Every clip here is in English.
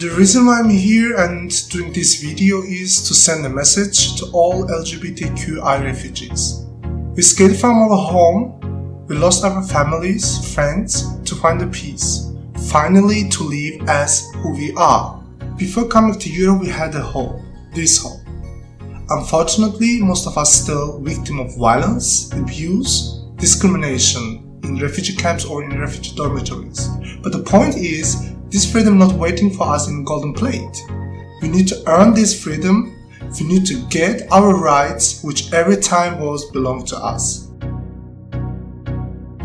The reason why I'm here and doing this video is to send a message to all LGBTQI refugees. We escaped from our home, we lost our families, friends to find a peace, finally to live as who we are. Before coming to Europe we had a hope, this hope. Unfortunately, most of us still victim of violence, abuse, discrimination in refugee camps or in refugee dormitories. But the point is, this freedom not waiting for us in golden plate. We need to earn this freedom, we need to get our rights which every time was belong to us.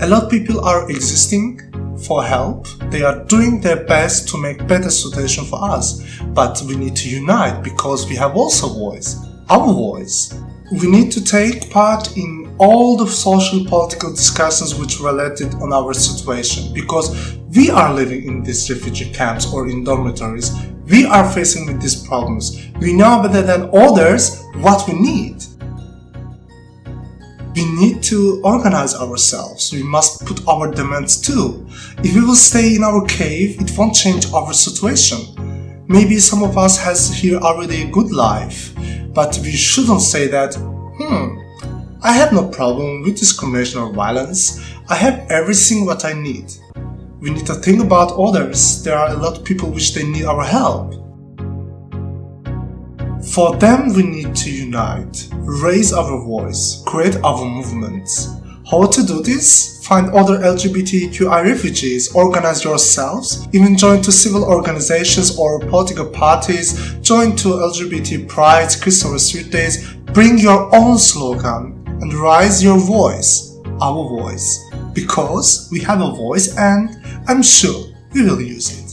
A lot of people are existing for help. They are doing their best to make better situation for us. But we need to unite because we have also voice, our voice. We need to take part in all the social political discussions which related on our situation because we are living in these refugee camps or in dormitories. We are facing with these problems. We know better than others what we need. We need to organize ourselves. We must put our demands too. If we will stay in our cave, it won't change our situation. Maybe some of us has here already a good life, but we shouldn't say that, I have no problem with discrimination or violence. I have everything what I need. We need to think about others. There are a lot of people which they need our help. For them we need to unite, raise our voice, create our movements. How to do this? Find other LGBTQI refugees, organize yourselves, even join to civil organizations or political parties, join to LGBT prides, Christopher Street Days, bring your own slogan and raise your voice, our voice, because we have a voice and I'm sure we will use it.